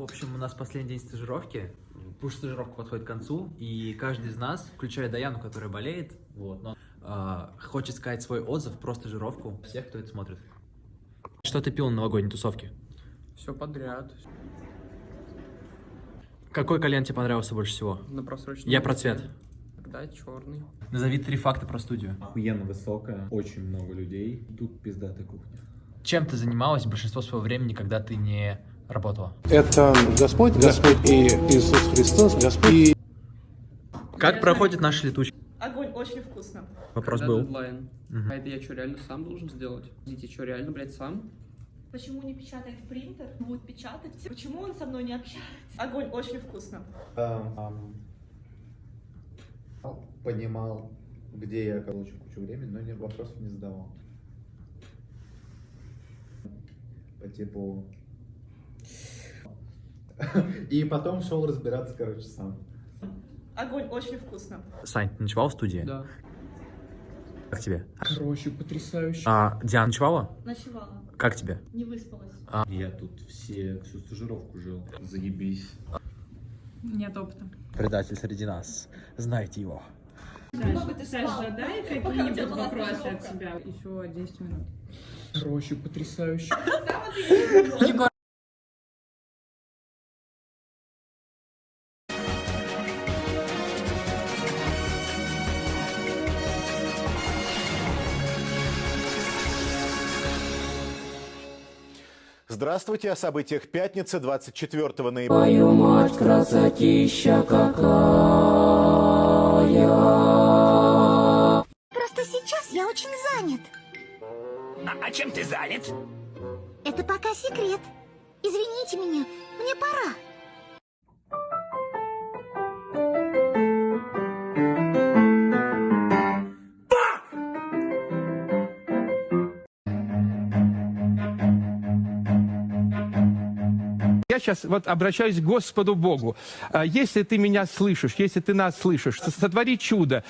В общем, у нас последний день стажировки. Пусть стажировка подходит к концу, и каждый из нас, включая Даяну, которая болеет, вот, но а, хочет сказать свой отзыв про стажировку всех, кто это смотрит. Что ты пил на новогодней тусовке? Все подряд. Какой кальян тебе понравился больше всего? На просроченном. Я про цвет. Тогда черный. Назови три факта про студию. Охуенно высокая, очень много людей. Тут пиздатая кухня. Чем ты занималась большинство своего времени, когда ты не работала? Это Господь, Господь и Иисус Христос, Господь и Как проходит наша летучка? Огонь, очень вкусно. Вопрос Когда был. дедлайн. Мгм. А это я что, реально сам должен сделать? Идите, что, реально, блядь, сам? Почему не печатает принтер? Будет печатать. Почему он со мной не общается? Огонь, очень вкусно. Понимал, где я получу кучу времени, но не, вопросов не задавал. По типу... И потом шел разбираться, короче, сам. Огонь, очень вкусно. Сань, ты ночевал в студии? Да. Как тебе? Короче, потрясающе. А, Диана ночевала? Ночевала, Как тебе? не выспалась. Я тут все, всю стажировку жил. Заебись. Нет опыта. Предатель среди нас. Знаете его. Много ты Саш, спал, задай какие-нибудь вопросы от себя. Еще 10 минут. Короче, потрясающе. Здравствуйте о событиях пятницы 24 ноября. Твою мать, красотища какая. Просто сейчас я очень занят. А, чем ты занят? Это пока секрет. Извините меня, мне пора. Я сейчас вот обращаюсь к Господу Богу. А, Если ты меня слышишь, если ты нас слышишь, со- сотвори чудо.